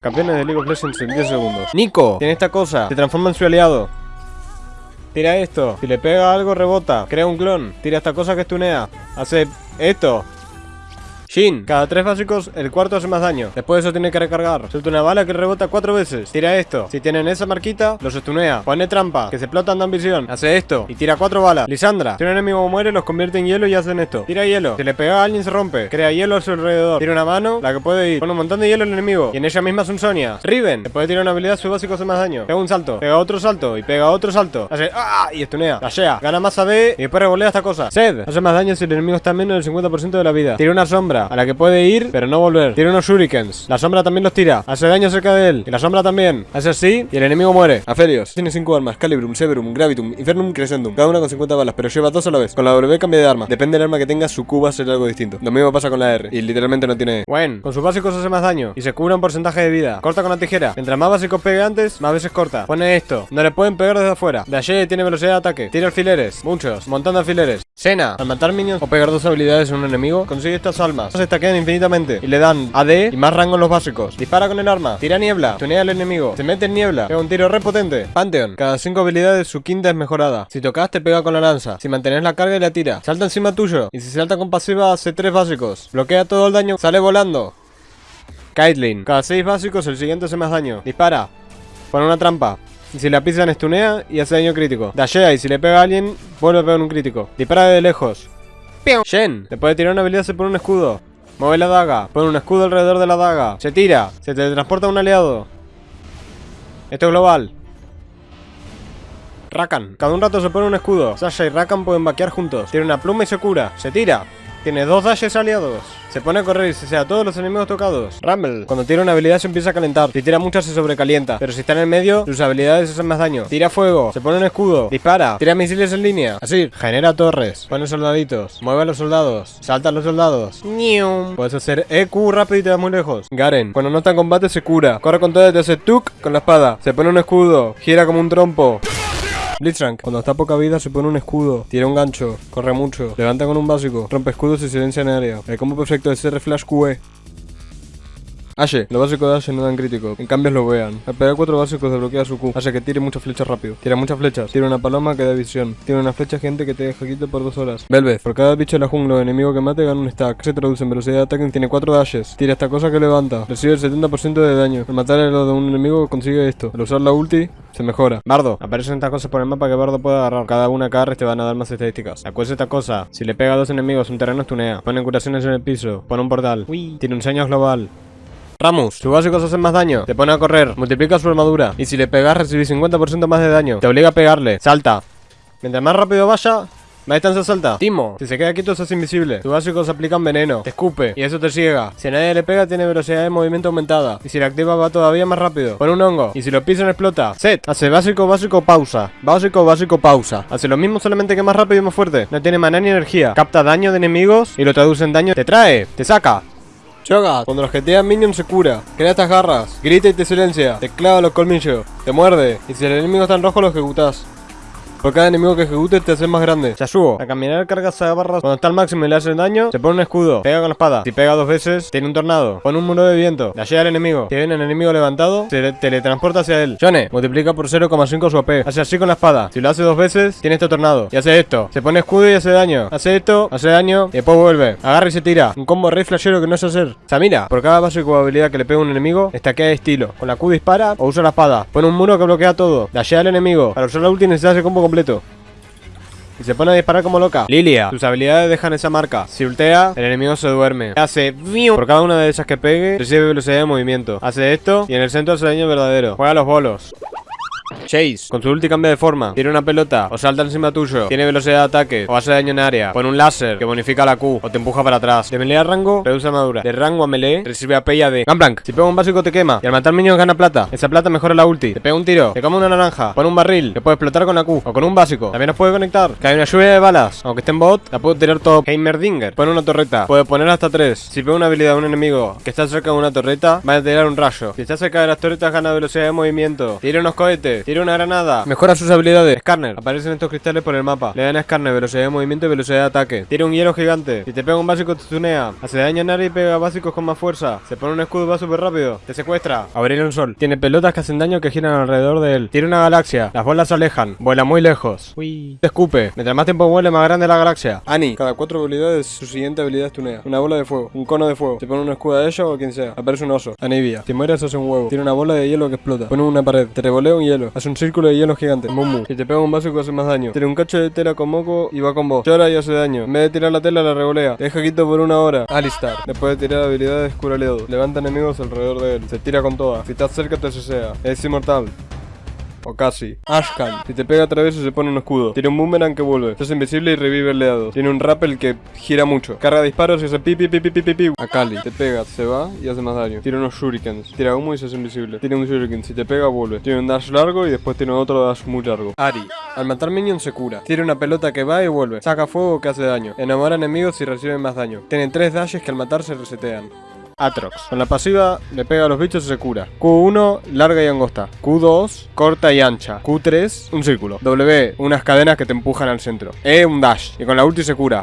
Campeones de League of Legends en 10 segundos. Nico, tiene esta cosa. Se transforma en su aliado. Tira esto. Si le pega algo, rebota. Crea un clon. Tira esta cosa que estunea. Hace esto. Shin, cada tres básicos, el cuarto hace más daño. Después de eso tiene que recargar. Suelta una bala que rebota cuatro veces. Tira esto. Si tienen esa marquita, los estunea. Pone trampa, que se explotan de ambición. Hace esto. Y tira cuatro balas. Lisandra, si un enemigo muere, los convierte en hielo y hacen esto. Tira hielo. Si le pega a alguien, se rompe. Crea hielo a su alrededor. Tira una mano, la que puede ir. Pone un montón de hielo al enemigo. Y en ella misma es un Sonia. Riven, le puede tirar una habilidad, su básico hace más daño. Pega un salto. Pega otro salto. Y pega otro salto. Hace ¡ah! Y estunea. Lashea. Gana más AD y después revolea esta cosa. Sed, hace más daño si el enemigo está en menos del 50% de la vida. Tira una sombra a la que puede ir pero no volver. Tira unos shurikens. La sombra también los tira. Hace daño cerca de él. Y la sombra también. Hace así y el enemigo muere. Aphelios. Tiene 5 armas. Calibrum, Severum, Gravitum, Infernum, Crescendum. Cada una con 50 balas, pero lleva dos a la vez. Con la W cambia de arma. Depende del arma que tenga, su Q va a ser algo distinto. Lo mismo pasa con la R. Y literalmente no tiene... Bueno, con sus básicos hace más daño. Y se cubra un porcentaje de vida. Corta con la tijera. Mientras más básicos pegue antes, más veces corta. Pone esto. No le pueden pegar desde afuera. Dash tiene velocidad de ataque. Tira alfileres. Muchos. Montón de alfileres. Sena, al matar minions o pegar dos habilidades en un enemigo, consigue estas almas. Se estaquean infinitamente y le dan AD y más rango en los básicos. Dispara con el arma, tira niebla, tunea al enemigo, se mete en niebla, pega un tiro re potente. Pantheon, cada cinco habilidades su quinta es mejorada. Si tocas te pega con la lanza, si mantienes la carga y la tira. Salta encima tuyo y si salta con pasiva hace tres básicos. Bloquea todo el daño, sale volando. Caitlyn, cada seis básicos el siguiente hace más daño. Dispara, pone una trampa, y si la pisan estunea y hace daño crítico. Dashea y si le pega a alguien, vuelve a pegar un crítico. Dispara de lejos. Shen, le puede tirar una habilidad, se pone un escudo. Mueve la daga, pone un escudo alrededor de la daga. Se tira, se teletransporta a un aliado. Esto es global. Rakan, cada un rato se pone un escudo. Sasha y Rakan pueden vaquear juntos. Tiene una pluma y se cura. Se tira. Tiene dos dashes aliados. Se pone a correr y se sea todos los enemigos tocados. Rumble. Cuando tira una habilidad se empieza a calentar. Si tira muchas se sobrecalienta. Pero si está en el medio, sus habilidades hacen más daño. Tira fuego. Se pone un escudo. Dispara. Tira misiles en línea. Así. Genera torres. Pone soldaditos. Mueve a los soldados. Salta a los soldados. Puedes hacer EQ rápido y te vas muy lejos. Garen. Cuando no está en combate se cura. Corre con todo y te hace tuk con la espada. Se pone un escudo. Gira como un trompo. Blitzcrank, cuando está poca vida se pone un escudo, tira un gancho, corre mucho, levanta con un básico, rompe escudos y silencia en área. El combo perfecto es R Flash QE. Ashe, lo básico de Ashe no dan crítico, en cambio lo vean. Al pegar cuatro básicos desbloquea su Q, hace que tire muchas flechas rápido. Tira muchas flechas, tira una paloma que da visión. Tiene una flecha gente que te deja quieto por dos horas. Velvet, por cada bicho de la jungla o enemigo que mate gana un stack. Se traduce en velocidad de ataque tiene cuatro dashes. Tira esta cosa que levanta, recibe el 70% de daño. Al matar el de un enemigo consigue esto. Al usar la ulti, se mejora. Bardo, aparecen estas cosas por el mapa que Bardo puede agarrar. Cada una cada te van a dar más estadísticas. Acuerda esta cosa, si le pega a dos enemigos un terreno estunea. Pone curaciones en el piso, pone un portal. Tiene un señas global. Ramus, sus básicos hacen más daño. Te pone a correr, multiplica su armadura. Y si le pegas, recibís 50% más de daño. Te obliga a pegarle. Salta. Mientras más rápido vaya, más distancia salta. Timo, si se queda quieto, hace invisible. Sus básicos aplican veneno. Te escupe. Y eso te ciega. Si a nadie le pega, tiene velocidad de movimiento aumentada. Y si la activa, va todavía más rápido. Pone un hongo. Y si lo pisan, explota. Set. Hace básico, básico, pausa. Básico, básico, pausa. Hace lo mismo, solamente que más rápido y más fuerte. No tiene maná ni energía. Capta daño de enemigos y lo traduce en daño. Te trae. Te saca. Choga, cuando los GTA minion se cura, crea estas garras, grita y te silencia, te clava los colmillos, te muerde, y si el enemigo está en rojo lo ejecutas. Por cada enemigo que ejecute te hace más grande. Yasuo. A caminar carga a barras. Cuando está al máximo y le hace daño, se pone un escudo. Pega con la espada. Si pega dos veces, tiene un tornado. Pone un muro de viento. Llega al enemigo. Si viene el enemigo levantado, se teletransporta hacia él. Yone. Multiplica por 0,5 su AP. Hace así con la espada. Si lo hace dos veces, tiene este tornado. Y hace esto. Se pone escudo y hace daño. Hace esto, hace daño y después vuelve. Agarra y se tira. Un combo rey flashero que no sé hacer. Samira. Por cada básico habilidad que le pega un enemigo, estaquea de estilo. Con la Q dispara o usa la espada. Pone un muro que bloquea todo. Llega al enemigo. Para usar la ulti necesita ese combo completo. Y se pone a disparar como loca. Lilia. Sus habilidades dejan esa marca. Si ultea, el enemigo se duerme. Hace Por cada una de esas que pegue, recibe velocidad de movimiento. Hace esto y en el centro hace daño verdadero. Juega los bolos. Chase, con su ulti cambia de forma, tira una pelota o salta encima tuyo, tiene velocidad de ataque o hace daño en área, pone un láser que bonifica la Q o te empuja para atrás. De melee a rango, reduce armadura. De rango a melee, recibe AP y AD. Gunplank, si pega un básico te quema y al matar minions gana plata. Esa plata mejora la ulti. Te pega un tiro, te come una naranja, pone un barril, que puede explotar con la Q o con un básico. También nos puede conectar. Hay una lluvia de balas, aunque esté en bot, la puedo tirar todo. Heimerdinger, pone una torreta, puede poner hasta tres. Si pega una habilidad de un enemigo que está cerca de una torreta, va a tirar un rayo. Si está cerca de las torretas gana velocidad de movimiento. Tira unos cohetes, Tira una granada. Mejora sus habilidades. Scanner. Aparecen estos cristales por el mapa. Le dan a Scanner velocidad de movimiento y velocidad de ataque. Tira un hielo gigante. Si te pega un básico te tunea. Hace daño a nadie y pega básicos con más fuerza. Se pone un escudo y va súper rápido. Te secuestra. Abrir un sol. Tiene pelotas que hacen daño que giran alrededor de él. Tira una galaxia. Las bolas se alejan. Vuela muy lejos. Uy. Te escupe. Mientras más tiempo vuele, más grande la galaxia. Ani. Cada cuatro habilidades, su siguiente habilidad es tunea. Una bola de fuego. Un cono de fuego. Se pone un escudo a ellos o quien sea. Aparece un oso. Anivia. Si mueres, hace un huevo. Tiene una bola de hielo que explota. Pone una pared. Te revolea un hielo. Hace un círculo de hielo gigante. Mumu. Si te pega un básico, hace más daño. Tiene un cacho de tela con moco y va con vos. Llora y hace daño. En vez de tirar la tela, la revolea. Te deja quito por una hora. Alistar. Después de tirar habilidades, cura. Levanta enemigos alrededor de él. Se tira con todas. Si estás cerca, te cesea. Es inmortal. O casi. Ashkan. Si te pega otra vez se pone un escudo. Tiene un boomerang que vuelve. Es invisible y revive aliados. Tiene un rappel que gira mucho. Carga disparos y hace pi pi pi pi pi pi. Akali. Te pega, se va y hace más daño. Tiene unos shurikens. Tira humo y se hace invisible. Tiene un shuriken. Si te pega, vuelve. Tiene un dash largo y después tiene otro dash muy largo. Ari. Al matar minions se cura. Tiene una pelota que va y vuelve. Saca fuego que hace daño. Enamora enemigos y recibe más daño. Tiene tres dashes que al matar se resetean. Atrox. Con la pasiva le pega a los bichos y se cura. Q1, larga y angosta. Q2, corta y ancha. Q3, un círculo. W, unas cadenas que te empujan al centro. E, un dash. Y con la ulti se cura.